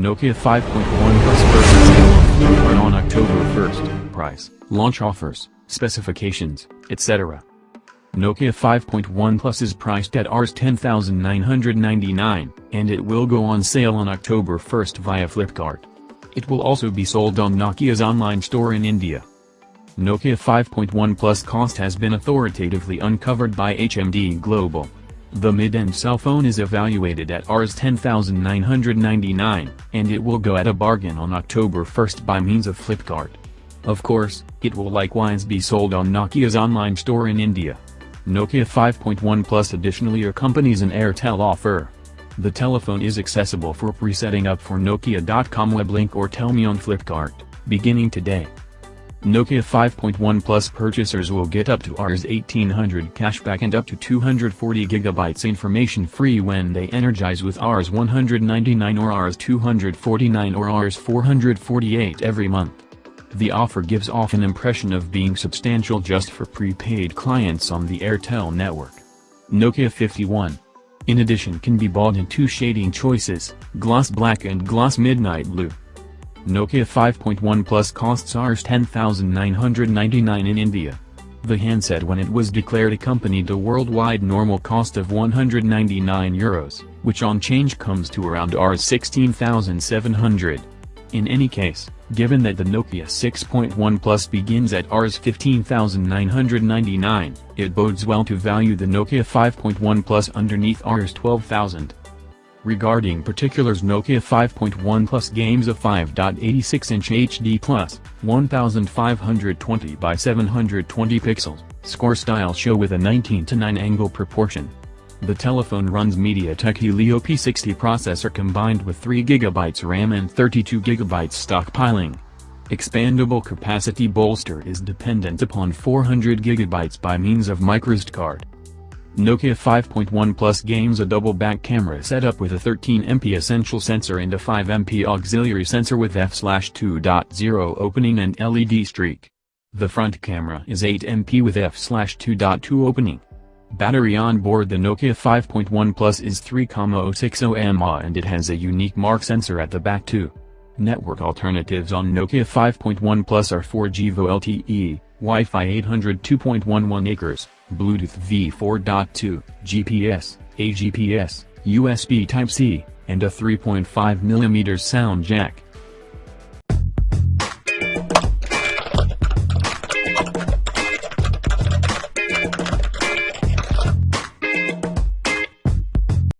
Nokia 5.1 Plus versus on October 1st. Price, launch offers, specifications, etc. Nokia 5.1 Plus is priced at Rs 10,999, and it will go on sale on October 1st via Flipkart. It will also be sold on Nokia's online store in India. Nokia 5.1 Plus cost has been authoritatively uncovered by HMD Global. The mid-end cell phone is evaluated at Rs 10,999, and it will go at a bargain on October 1st by means of Flipkart. Of course, it will likewise be sold on Nokia's online store in India. Nokia 5.1 Plus additionally accompanies an Airtel offer. The telephone is accessible for pre-setting up for Nokia.com web link or tell me on Flipkart, beginning today. Nokia 5.1 Plus purchasers will get up to Rs 1800 cashback and up to 240 GB information free when they energize with Rs 199 or Rs 249 or Rs 448 every month. The offer gives off an impression of being substantial just for prepaid clients on the Airtel network. Nokia 51. In addition can be bought in two shading choices, gloss black and gloss midnight blue. Nokia 5.1 Plus costs Rs 10,999 in India. The handset when it was declared accompanied a worldwide normal cost of 199 euros, which on change comes to around Rs 16,700. In any case, given that the Nokia 6.1 Plus begins at Rs 15,999, it bodes well to value the Nokia 5.1 Plus underneath Rs 12,000. Regarding particulars Nokia 5.1 Plus games a 5.86-inch HD Plus, 1520 by 720 pixels, score style show with a 19 to 9 angle proportion. The telephone runs MediaTek Helio P60 processor combined with 3GB RAM and 32GB stockpiling. Expandable capacity bolster is dependent upon 400GB by means of microSD card. Nokia 5.1 Plus gains a double back camera setup with a 13MP essential sensor and a 5MP auxiliary sensor with f/2.0 opening and LED streak. The front camera is 8MP with f/2.2 opening. Battery on board the Nokia 5.1 Plus is 3,060 mAh and it has a unique mark sensor at the back too. Network alternatives on Nokia 5.1 Plus are 4G VoLTE, Wi-Fi 800 2.11 acres, Bluetooth v4.2, GPS, AGPS, USB Type-C, and a 3.5mm sound jack.